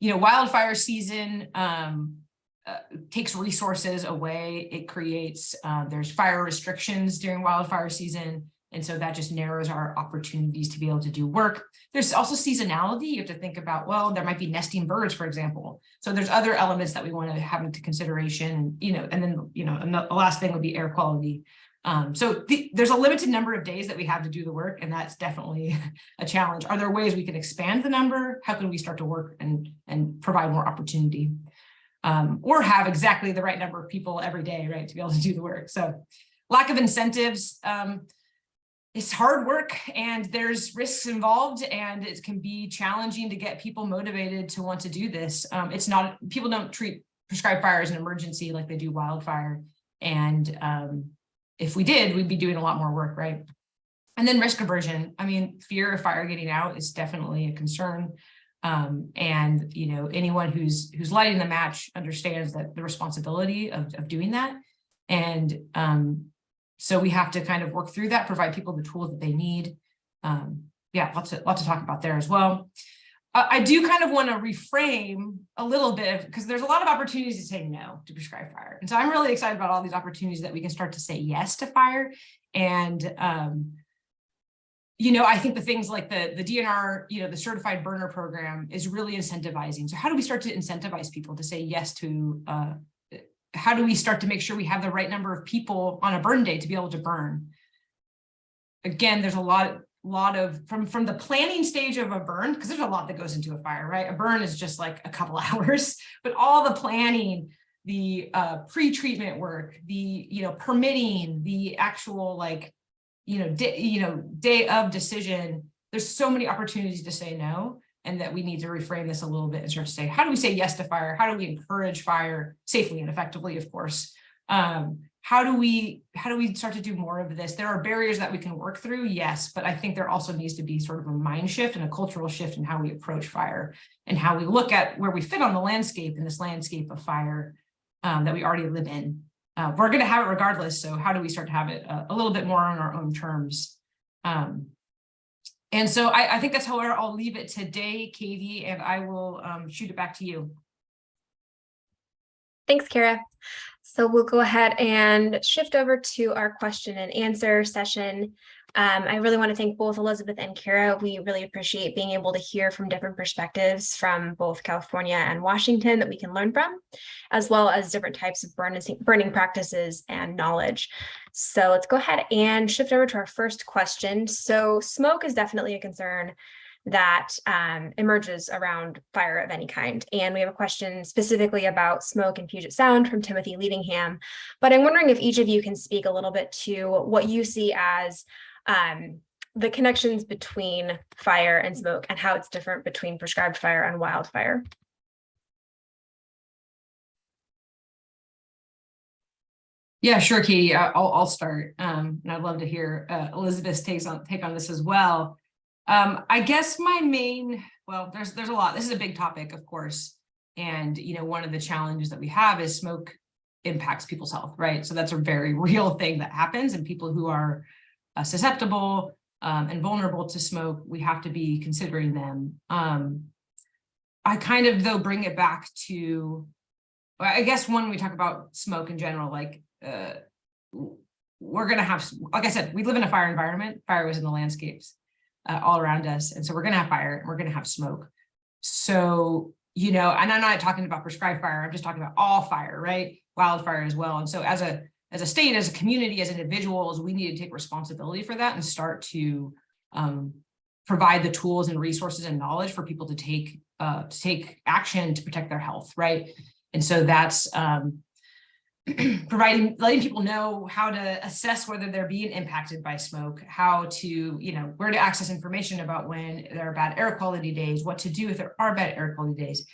You know, wildfire season um, uh, takes resources away. It creates, uh, there's fire restrictions during wildfire season. And so that just narrows our opportunities to be able to do work. There's also seasonality. You have to think about, well, there might be nesting birds, for example. So there's other elements that we want to have into consideration, you know, and then, you know, the last thing would be air quality. Um, so the, there's a limited number of days that we have to do the work, and that's definitely [laughs] a challenge. Are there ways we can expand the number? How can we start to work and, and provide more opportunity? Um, or have exactly the right number of people every day, right, to be able to do the work. So lack of incentives, um, it's hard work and there's risks involved and it can be challenging to get people motivated to want to do this. Um, it's not, people don't treat prescribed fire as an emergency like they do wildfire. And um, if we did, we'd be doing a lot more work, right? And then risk aversion. I mean, fear of fire getting out is definitely a concern. Um, and, you know, anyone who's who's lighting the match understands that the responsibility of, of doing that. And um, so we have to kind of work through that, provide people the tools that they need. Um, yeah, lots of, lots to talk about there as well. I do kind of want to reframe a little bit because there's a lot of opportunities to say no to prescribed fire. And so I'm really excited about all these opportunities that we can start to say yes to fire. And, um, you know, I think the things like the, the DNR, you know, the certified burner program is really incentivizing. So how do we start to incentivize people to say yes to uh, how do we start to make sure we have the right number of people on a burn day to be able to burn? Again, there's a lot, lot of from from the planning stage of a burn because there's a lot that goes into a fire, right? A burn is just like a couple [laughs] hours, but all the planning, the uh, pre-treatment work, the you know permitting, the actual like you know day, you know day of decision. There's so many opportunities to say no and that we need to reframe this a little bit and start to say, how do we say yes to fire? How do we encourage fire safely and effectively, of course? Um, how do we how do we start to do more of this? There are barriers that we can work through, yes, but I think there also needs to be sort of a mind shift and a cultural shift in how we approach fire and how we look at where we fit on the landscape in this landscape of fire um, that we already live in. Uh, we're going to have it regardless. So how do we start to have it a, a little bit more on our own terms? Um, and so I, I think that's how I'll leave it today, Katie, and I will um, shoot it back to you. Thanks, Kara. So we'll go ahead and shift over to our question and answer session. Um, I really want to thank both Elizabeth and Kara. We really appreciate being able to hear from different perspectives from both California and Washington that we can learn from, as well as different types of burning, burning practices and knowledge. So let's go ahead and shift over to our first question. So smoke is definitely a concern that um, emerges around fire of any kind. And we have a question specifically about smoke and Puget Sound from Timothy Leadingham. But I'm wondering if each of you can speak a little bit to what you see as um, the connections between fire and smoke and how it's different between prescribed fire and wildfire. Yeah, sure, Katie. I- I'll, I'll start. Um, and I'd love to hear uh, Elizabeth's takes on, take on this as well. Um, I guess my main, well, there's, there's a lot. This is a big topic, of course. And, you know, one of the challenges that we have is smoke impacts people's health, right? So that's a very [laughs] real thing that happens and people who are uh, susceptible um, and vulnerable to smoke, we have to be considering them. Um, I kind of though bring it back to, I guess when we talk about smoke in general, like uh, we're gonna have, like I said, we live in a fire environment. Fire was in the landscapes uh, all around us, and so we're gonna have fire. And we're gonna have smoke. So you know, and I'm not talking about prescribed fire. I'm just talking about all fire, right? Wildfire as well. And so as a as a state, as a community, as individuals, we need to take responsibility for that and start to um, provide the tools and resources and knowledge for people to take uh, to take action to protect their health, right? And so that's um, [clears throat] providing, letting people know how to assess whether they're being impacted by smoke, how to, you know, where to access information about when there are bad air quality days, what to do if there are bad air quality days.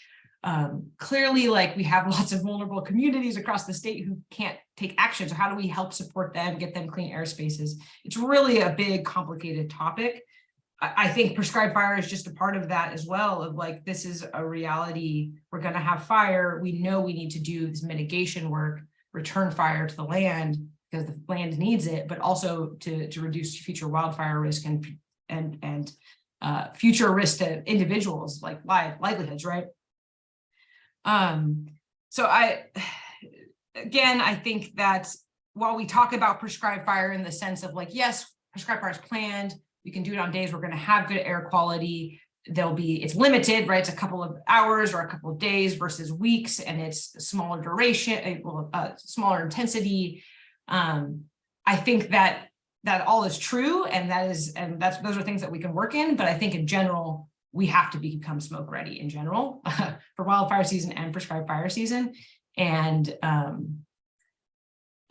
Um, clearly, like we have [laughs] lots of vulnerable communities across the state who can't take action. So how do we help support them, get them clean air spaces? It's really a big, complicated topic. I think prescribed fire is just a part of that as well of like, this is a reality. We're going to have fire. We know we need to do this mitigation work, return fire to the land because the land needs it, but also to, to reduce future wildfire risk and, and, and uh, future risk to individuals like live livelihoods, right? Um, so I, again, I think that while we talk about prescribed fire in the sense of like, yes, prescribed fire is planned, we can do it on days we're going to have good air quality. There'll be, it's limited, right? It's a couple of hours or a couple of days versus weeks, and it's smaller duration, a well, uh, smaller intensity. Um, I think that that all is true, and that is, and that's those are things that we can work in. But I think in general, we have to become smoke ready in general [laughs] for wildfire season and prescribed fire season. And um,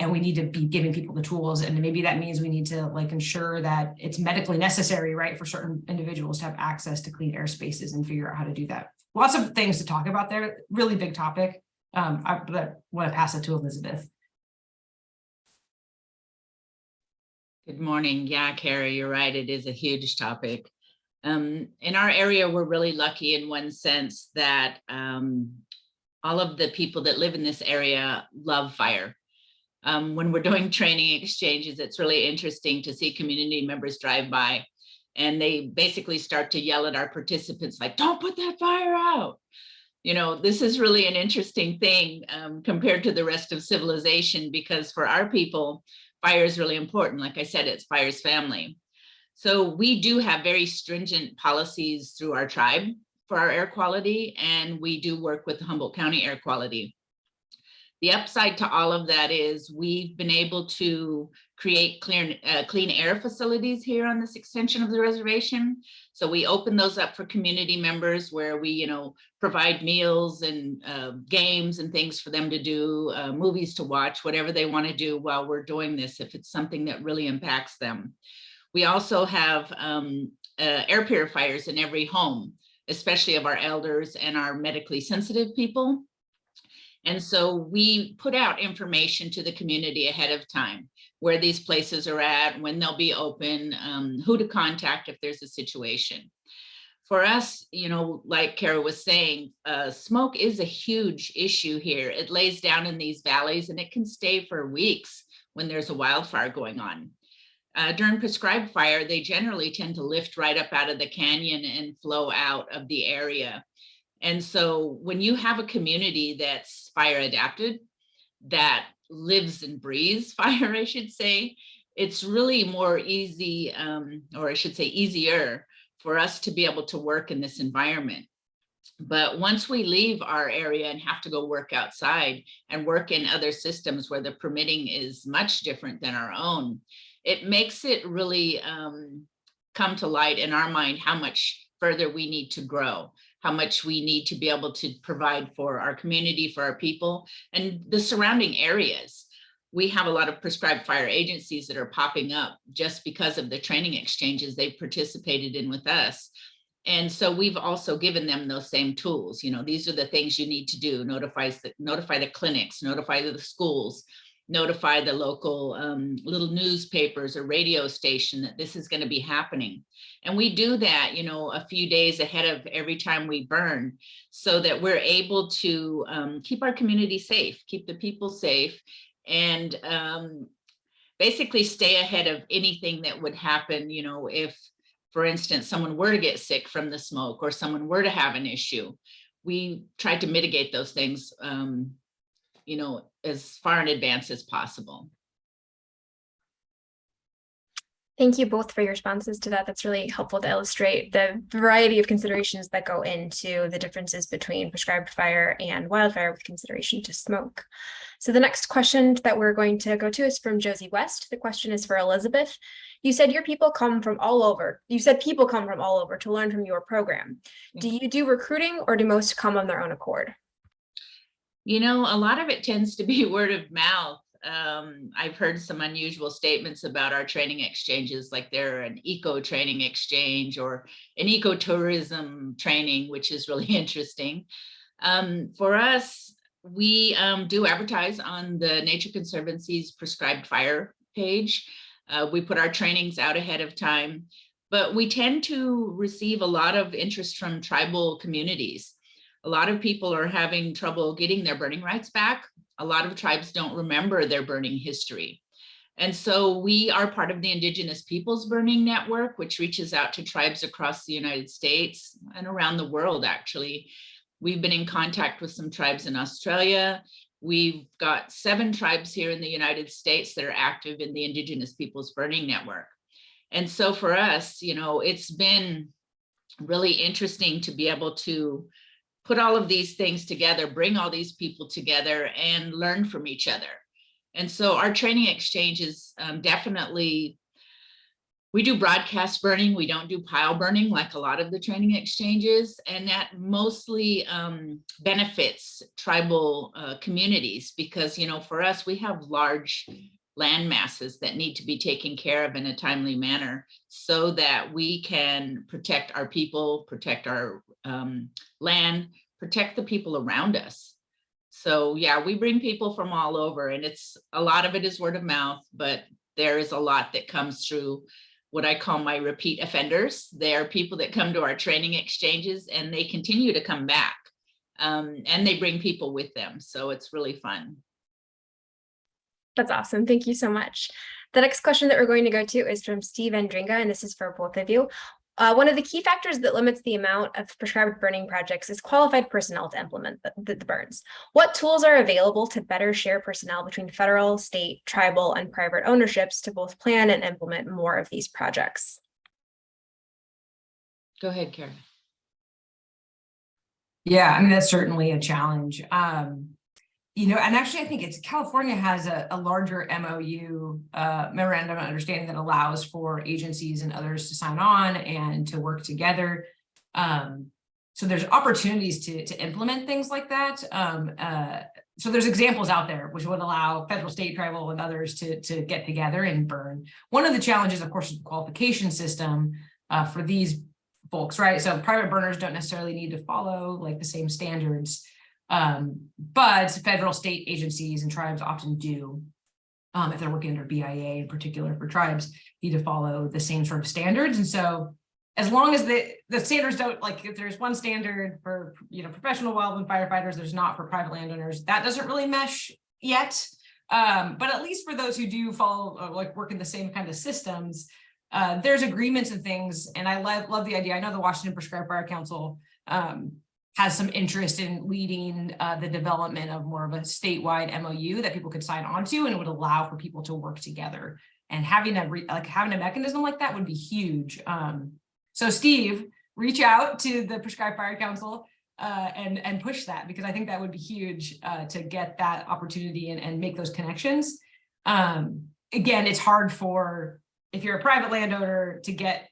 and we need to be giving people the tools and maybe that means we need to like ensure that it's medically necessary right for certain individuals to have access to clean air spaces and figure out how to do that lots of things to talk about there really big topic um i but want to pass it to elizabeth Good morning. Yeah, Carrie, you're right. It is a huge topic. Um, in our area, we're really lucky in one sense that um, all of the people that live in this area love fire um, when we're doing [laughs] training exchanges, it's really interesting to see community members drive by and they basically start to yell at our participants like, don't put that fire out. You know, this is really an interesting thing um, compared to the rest of civilization because for our people, fire is really important. Like I said, it's fire's family. So we do have very stringent policies through our tribe for our air quality, and we do work with Humboldt County Air Quality. The upside to all of that is we've been able to create clear, uh, clean air facilities here on this extension of the reservation. So we open those up for community members where we, you know, provide meals and uh, games and things for them to do, uh, movies to watch, whatever they want to do while we're doing this, if it's something that really impacts them. We also have um, uh, air purifiers in every home, especially of our elders and our medically sensitive people. And so we put out information to the community ahead of time, where these places are at, when they'll be open, um, who to contact if there's a situation. For us, you know, like Kara was saying, uh, smoke is a huge issue here. It lays down in these valleys and it can stay for weeks when there's a wildfire going on. Uh, during prescribed fire, they generally tend to lift right up out of the canyon and flow out of the area. And so when you have a community that's fire adapted, that lives and breathes [laughs] fire, I should say, it's really more easy, um, or I should say easier for us to be able to work in this environment. But once we leave our area and have to go work outside and work in other systems where the permitting is much different than our own, it makes it really um, come to light in our mind how much further we need to grow, how much we need to be able to provide for our community, for our people, and the surrounding areas. We have a lot of prescribed fire agencies that are popping up just because of the training exchanges they've participated in with us. And so we've also given them those same tools. You know, these are the things you need to do. The, notify the clinics, notify the schools, notify the local um, little newspapers or radio station that this is going to be happening. And we do that, you know, a few days ahead of every time we burn so that we're able to um, keep our community safe, keep the people safe, and um, basically stay ahead of anything that would happen, you know, if, for instance, someone were to get sick from the smoke or someone were to have an issue. We tried to mitigate those things um, you know, as far in advance as possible. Thank you both for your responses to that. That's really helpful to illustrate the variety of considerations that go into the differences between prescribed fire and wildfire with consideration to smoke. So the next question that we're going to go to is from Josie West. The question is for Elizabeth. You said your people come from all over. You said people come from all over to learn from your program. Do mm. you do recruiting or do most come on their own accord? You know, a lot of it tends to be [laughs] word of mouth. Um, I've heard some unusual statements about our training exchanges, like they're an eco training exchange or an ecotourism training, which is really [laughs] interesting. Um, for us, we um, do advertise on the Nature Conservancy's prescribed fire page. Uh, we put our trainings out ahead of time, but we tend to receive a lot of interest from tribal communities a lot of people are having trouble getting their burning rights back. A lot of tribes don't remember their burning history. And so we are part of the Indigenous Peoples Burning Network, which reaches out to tribes across the United States and around the world, actually. We've been in contact with some tribes in Australia. We've got seven tribes here in the United States that are active in the Indigenous Peoples Burning Network. And so for us, you know, it's been really interesting to be able to put all of these things together, bring all these people together and learn from each other. And so our training exchange is um, definitely, we do broadcast burning, we don't do pile burning like a lot of the training exchanges, and that mostly um, benefits tribal uh, communities because, you know, for us, we have large land masses that need to be taken care of in a timely manner so that we can protect our people, protect our um, land, protect the people around us. So yeah, we bring people from all over and it's a lot of it is word of mouth, but there is a lot that comes through what I call my repeat offenders. They are people that come to our training exchanges and they continue to come back um, and they bring people with them. So it's really fun. That's awesome. Thank you so much. The next question that we're going to go to is from Steve Andringa, and this is for both of you. Uh, one of the key factors that limits the amount of prescribed burning projects is qualified personnel to implement the, the, the, burns. What tools are available to better share personnel between federal, state, tribal, and private ownerships to both plan and implement more of these projects? Go ahead, Karen. Yeah, I mean, that's certainly a challenge. Um, you know, and actually, I think it's California has a, a larger MOU uh, memorandum of understanding that allows for agencies and others to sign on and to work together. Um, so there's opportunities to, to implement things like that. Um, uh, so there's examples out there which would allow federal, state, tribal, and others to, to get together and burn. One of the challenges, of course, is the qualification system uh, for these folks, right? So private burners don't necessarily need to follow like the same standards um, but federal state agencies and tribes often do, um, if they're working under BIA in particular for tribes, need to follow the same sort of standards. And so as long as the, the standards don't, like if there's one standard for, you know, professional wildland firefighters, there's not for private landowners, that doesn't really mesh yet. Um, but at least for those who do follow, uh, like work in the same kind of systems, uh, there's agreements and things. And I love, love the idea. I know the Washington Prescribed Fire Council um, has some interest in leading uh, the development of more of a statewide MOU that people could sign on to and would allow for people to work together. And having a, like, having a mechanism like that would be huge. Um, so Steve, reach out to the Prescribed Fire Council uh, and, and push that because I think that would be huge uh, to get that opportunity and, and make those connections. Um, again, it's hard for, if you're a private landowner to get,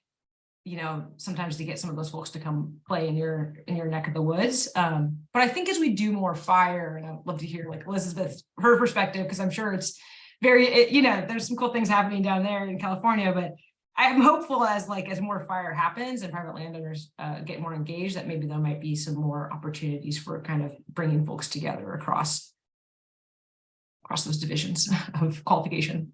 you know, sometimes to get some of those folks to come play in your, in your neck of the woods. Um, but I think as we do more fire, and I'd love to hear like Elizabeth, her perspective, because I'm sure it's very, it- you know, there's some cool things happening down there in California, but I'm hopeful as like, as more fire happens and private landowners uh, get more engaged, that maybe there might be some more opportunities for kind of bringing folks together across across those divisions [laughs] of qualification.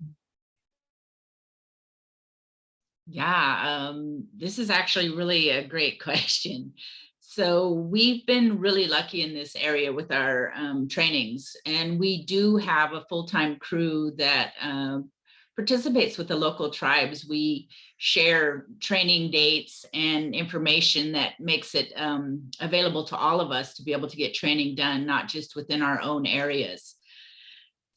Yeah, um, this is actually really a great [laughs] question. So we've been really lucky in this area with our um, trainings, and we do have a full-time crew that um, participates with the local tribes. We share training dates and information that makes it um, available to all of us to be able to get training done, not just within our own areas.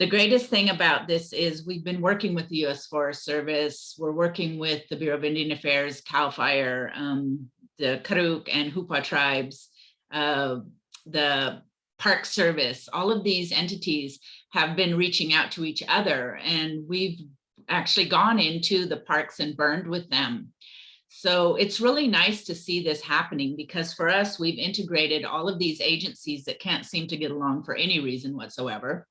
The greatest thing about this is we've been working with the U.S. Forest Service. We're working with the Bureau of Indian Affairs, CAL FIRE, um, the Karuk and Hupa tribes, uh, the Park Service. All of these entities have been reaching out to each other, and we've actually gone into the parks and burned with them. So it's really nice to see this happening because for us, we've integrated all of these agencies that can't seem to get along for any reason whatsoever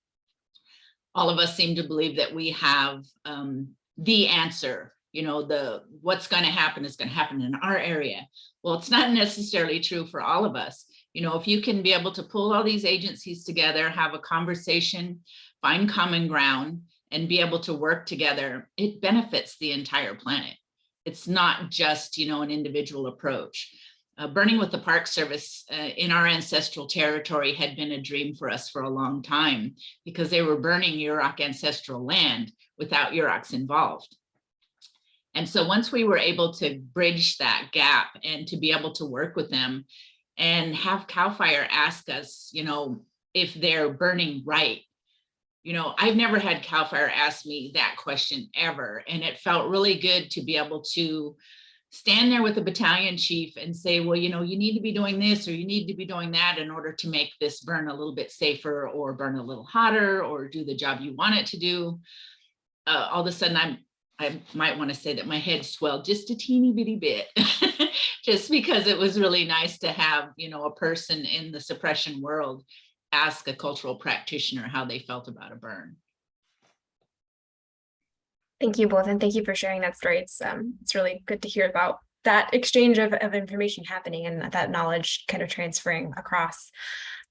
all of us seem to believe that we have um, the answer. You know, the what's going to happen is going to happen in our area. Well, it's not necessarily true for all of us. You know, if you can be able to pull all these agencies together, have a conversation, find common ground, and be able to work together, it benefits the entire planet. It's not just, you know, an individual approach. Uh, burning with the Park Service uh, in our ancestral territory had been a dream for us for a long time because they were burning Yurok ancestral land without Yuroks involved. And so once we were able to bridge that gap and to be able to work with them and have CAL FIRE ask us, you know, if they're burning right, you know, I've never had CAL FIRE ask me that question ever. And it felt really good to be able to stand there with the battalion chief and say, well, you know, you need to be doing this or you need to be doing that in order to make this burn a little bit safer or burn a little hotter or do the job you want it to do. Uh, all of a sudden, I'm I might want to say that my head swelled just a teeny bitty bit, [laughs] just because it was really nice to have, you know, a person in the suppression world ask a cultural practitioner how they felt about a burn. Thank you both, and thank you for sharing that story. It's um, it's really good to hear about that exchange of, of information happening and that knowledge kind of transferring across.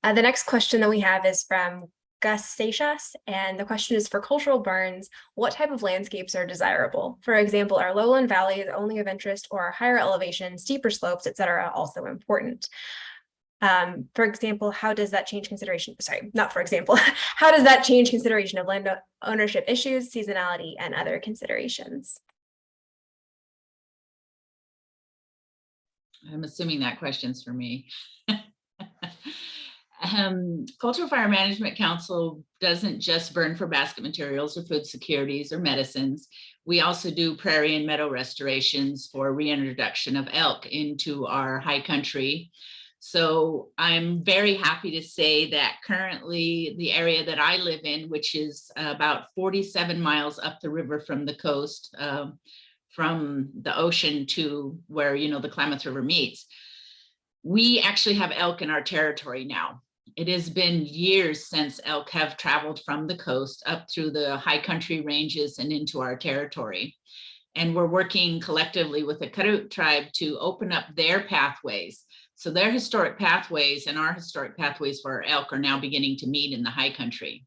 Uh, the next question that we have is from Gus Seixas, and the question is for cultural burns, what type of landscapes are desirable? For example, are lowland valleys only of interest or are higher elevation, steeper slopes, et cetera, also important? Um, for example, how does that change consideration? Sorry, not for example, [laughs] how does that change consideration of land ownership issues, seasonality, and other considerations? I'm assuming that question's for me. [laughs] um, Cultural Fire Management Council doesn't just burn for basket materials or food securities or medicines. We also do prairie and meadow restorations for reintroduction of elk into our high country. So I'm very happy to say that currently the area that I live in, which is about 47 miles up the river from the coast, uh, from the ocean to where, you know, the Klamath River meets, we actually have elk in our territory now. It has been years since elk have traveled from the coast up through the high country ranges and into our territory. And we're working collectively with the Karuk tribe to open up their pathways so their historic pathways and our historic pathways for our elk are now beginning to meet in the high country.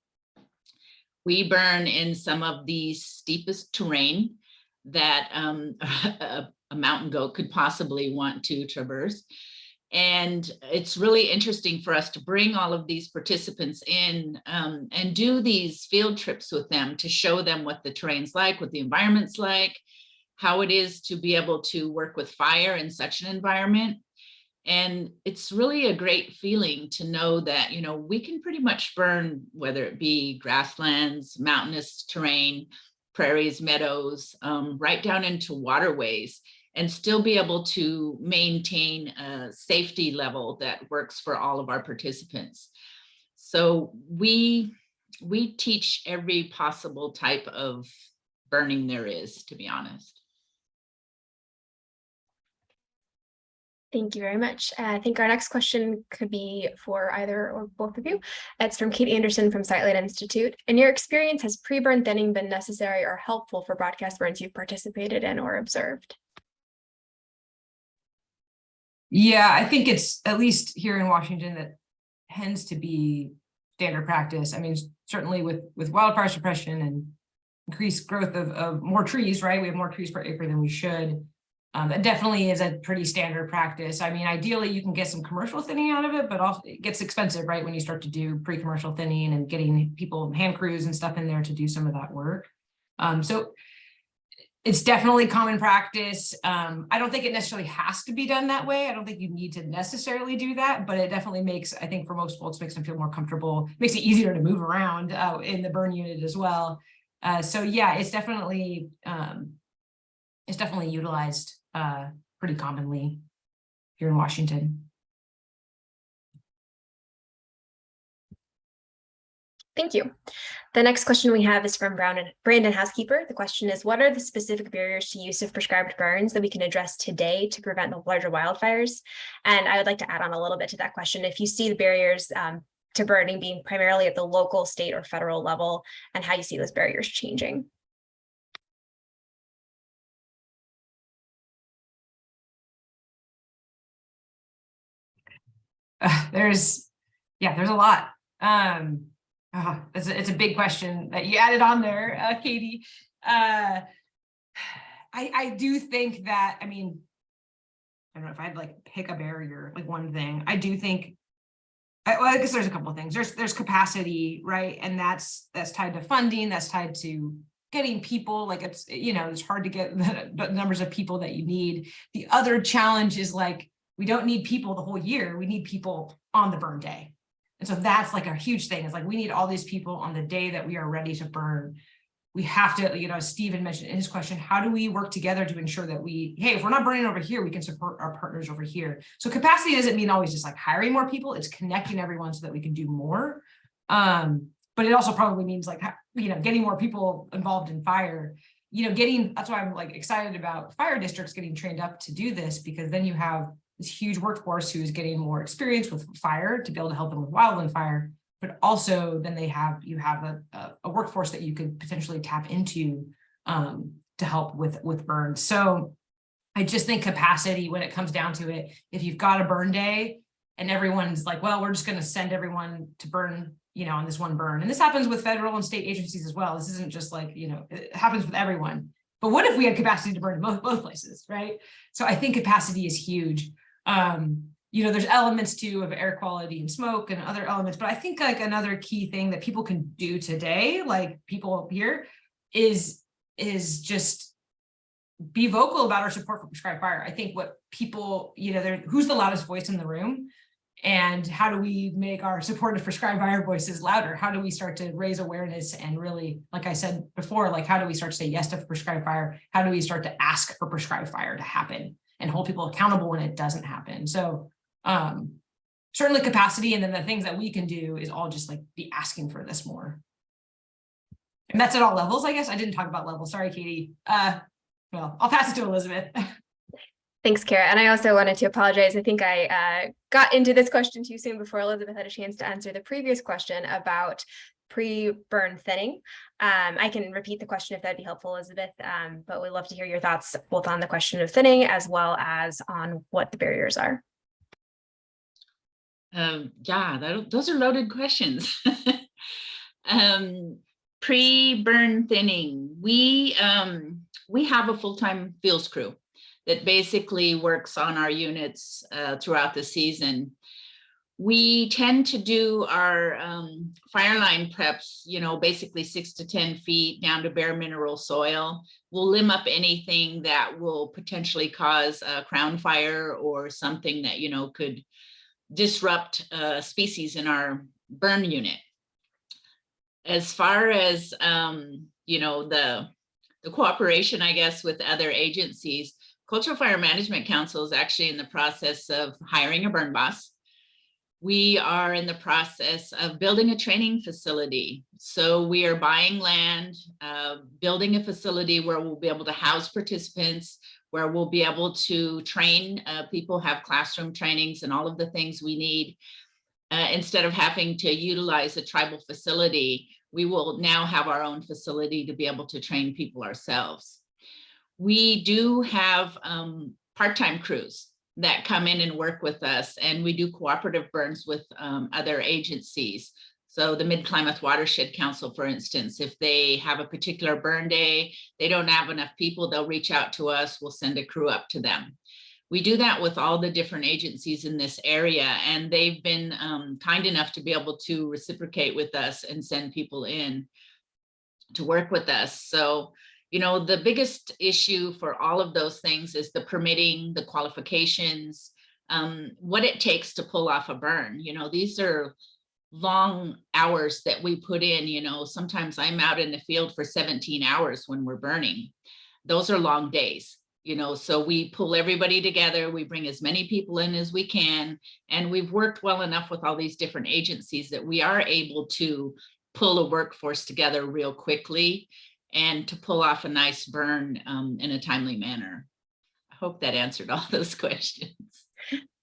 We burn in some of the steepest terrain that um, [laughs] a, a mountain goat could possibly want to traverse. And it's really interesting for us to bring all of these participants in um, and do these field trips with them to show them what the terrain's like, what the environment's like, how it is to be able to work with fire in such an environment, And it's really a great feeling to know that, you know, we can pretty much burn, whether it be grasslands, mountainous terrain, prairies, meadows, um, right down into waterways and still be able to maintain a safety level that works for all of our participants. So we, we teach every possible type of burning there is, to be honest. Thank you very much. Uh, I think our next question could be for either or both of you. It's from Kate Anderson from Sightline Institute. In your experience, has pre-burn thinning been necessary or helpful for broadcast burns you've participated in or observed? Yeah, I think it's at least here in Washington that tends to be standard practice. I mean, certainly with with wildfire suppression and increased growth of, of more trees, right? We have more trees per acre than we should. Um, that definitely is a pretty standard practice. I mean, ideally you can get some commercial thinning out of it, but also it gets expensive, right? When you start to do pre-commercial thinning and getting people hand crews and stuff in there to do some of that work. Um, so it's definitely common practice. Um, I don't think it necessarily has to be done that way. I don't think you need to necessarily do that, but it definitely makes, I think for most folks, makes them feel more comfortable, makes it easier to move around uh, in the burn unit as well. Uh, so yeah, it's definitely, um, it's definitely utilized uh, pretty commonly here in Washington. Thank you. The next question we have is from Brown and Brandon Housekeeper. The question is, what are the specific barriers to use of prescribed burns that we can address today to prevent the larger wildfires? And I would like to add on a little bit to that question. If you see the barriers um, to burning being primarily at the local, state, or federal level, and how you see those barriers changing. [sighs] There's, yeah, there's a lot. Um, uh, it's, a, it's a big question that you added on there, uh, Katie. Uh, [sighs] I, I do think that, I mean, I don't know if I'd like pick a barrier, like one thing. I do think, I, well, I guess there's a couple of things. There's there's capacity, right? And that's that's tied to funding. That's tied to getting people. Like it's you know it's hard to get [laughs] the, the numbers of people that you need. The other challenge is like we don't need people the whole year. We need people on the burn day. And so that's like a huge thing. It's like we need all these people on the day that we are ready to burn. We have to, you know, as Stephen mentioned in his question, how do we work together to ensure that we, hey, if we're not burning over here, we can support our partners over here. So capacity doesn't mean always just like hiring more people, it's connecting everyone so that we can do more. Um, but it also probably means like, you know, getting more people involved in fire, you know, getting, that's why I'm like excited about fire districts getting trained up to do this, because then you have this huge workforce who's getting more experience with fire to be able to help them with wildland fire, but also then they have, you have a, a, a workforce that you could potentially tap into um, to help with, with burns. So I just think capacity when it comes down to it, if you've got a burn day and everyone's like, well, we're just going to send everyone to burn, you know, on this one burn. And this happens with federal and state agencies as well. This isn't just like, you know, it happens with everyone. But what if we had capacity to burn in both, both places, right? So I think capacity is huge um, you know, there's elements too of air quality and smoke and other elements, but I think like another key thing that people can do today, like people here, is is just be vocal about our support for prescribed fire. I think what people, you know, who's the loudest voice in the room and how do we make our support of prescribed fire voices louder? How do we start to raise awareness and really, like I said before, like how do we start to say yes to prescribed fire? How do we start to ask for prescribed fire to happen? And hold people accountable when it doesn't happen. So um, certainly capacity and then the things that we can do is all just like be asking for this more. And that's at all levels, I guess. I didn't talk about levels. Sorry, Katie. Uh, well, I'll pass it to Elizabeth. [laughs] Thanks, Kara. And I also wanted to apologize. I think I uh, got into this question too soon before Elizabeth had a chance to answer the previous question about pre-burn thinning. Um, I can repeat the question if that'd be helpful, Elizabeth, um, but we'd love to hear your thoughts both on the question of thinning as well as on what the barriers are. Um, yeah, that, those are loaded questions. [laughs] um, Pre-burn thinning, we um, we have a full-time fuels crew that basically works on our units uh, throughout the season We tend to do our um, fire line preps, you know, basically six to 10 feet down to bare mineral soil. We'll limb up anything that will potentially cause a crown fire or something that, you know, could disrupt a species in our burn unit. As far as, um, you know, the, the cooperation, I guess, with other agencies, Cultural Fire Management Council is actually in the process of hiring a burn boss. We are in the process of building a training facility. So we are buying land, uh, building a facility where we'll be able to house participants, where we'll be able to train uh, people, have classroom trainings and all of the things we need. Uh, instead of having to utilize a tribal facility, we will now have our own facility to be able to train people ourselves. We do have um, part-time crews that come in and work with us and we do cooperative burns with um, other agencies. So the Mid-Klamath Watershed Council, for instance, if they have a particular burn day, they don't have enough people, they'll reach out to us, we'll send a crew up to them. We do that with all the different agencies in this area and they've been um, kind enough to be able to reciprocate with us and send people in to work with us. So, you know, the biggest issue for all of those things is the permitting, the qualifications, um, what it takes to pull off a burn. You know, these are long hours that we put in, you know, sometimes I'm out in the field for 17 hours when we're burning. Those are long days you know, so we pull everybody together, we bring as many people in as we can, and we've worked well enough with all these different agencies that we are able to pull a workforce together real quickly and to pull off a nice burn um, in a timely manner. I hope that answered all [laughs] those questions.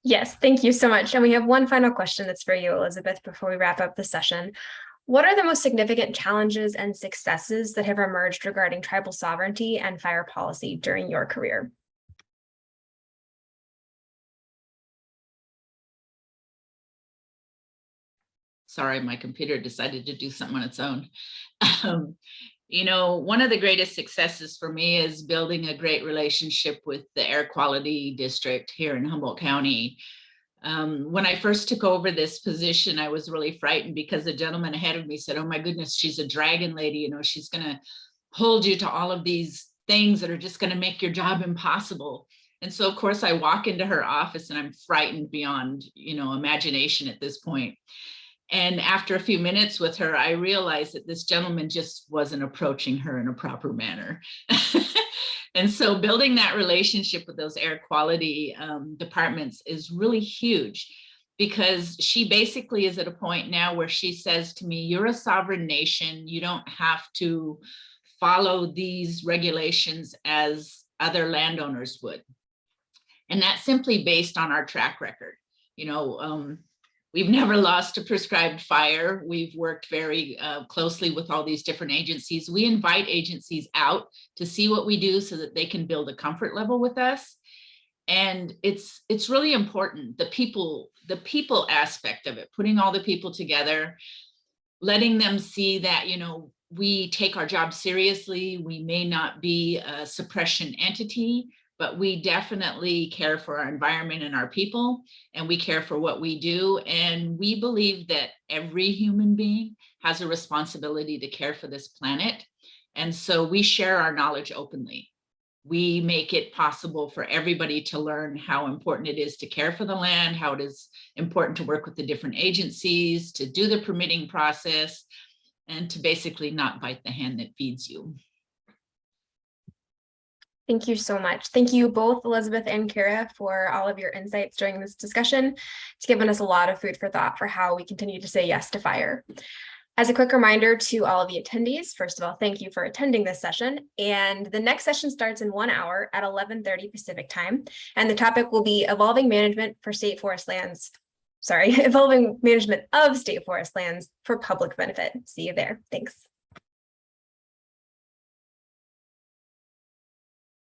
Yes, thank you so much. And we have one final question that's for you, Elizabeth, before we wrap up the session. What are the most significant challenges and successes that have emerged regarding tribal sovereignty and fire policy during your career? Sorry, my computer decided to do something on its own. [laughs] Um, you know, one of the greatest successes for me is building a great relationship with the air quality district here in Humboldt County. Um, when I first took over this position, I was really frightened because the gentleman ahead of me said, oh my goodness, she's a dragon lady, you know, she's gonna hold you to all of these things that are just gonna make your job impossible. And so of course I walk into her office and I'm frightened beyond, you know, imagination at this point. And after a few minutes with her, I realized that this gentleman just wasn't approaching her in a proper manner. [laughs] And so building that relationship with those air quality um, departments is really huge because she basically is at a point now where she says to me, you're a sovereign nation. You don't have to follow these regulations as other landowners would. And that's simply based on our track record. You know, um, We've never lost a prescribed fire. We've worked very uh, closely with all these different agencies. We invite agencies out to see what we do so that they can build a comfort level with us. And it's it's really important, the people, the people aspect of it, putting all the people together, letting them see that, you know, we take our job seriously. We may not be a suppression entity, but we definitely care for our environment and our people, and we care for what we do. And we believe that every human being has a responsibility to care for this planet. And so we share our knowledge openly. We make it possible for everybody to learn how important it is to care for the land, how it is important to work with the different agencies, to do the permitting process, and to basically not bite the hand that feeds you. Thank you so much. Thank you both Elizabeth and Kara for all of your insights during this discussion. It's given us a lot of food for thought for how we continue to say yes to fire. As a quick reminder to all of the attendees, first of all, thank you for attending this session. And the next session starts in one hour at 11.30 Pacific time. And the topic will be evolving management for state forest lands. Sorry, [laughs] evolving management of state forest lands for public benefit. See you there. Thanks.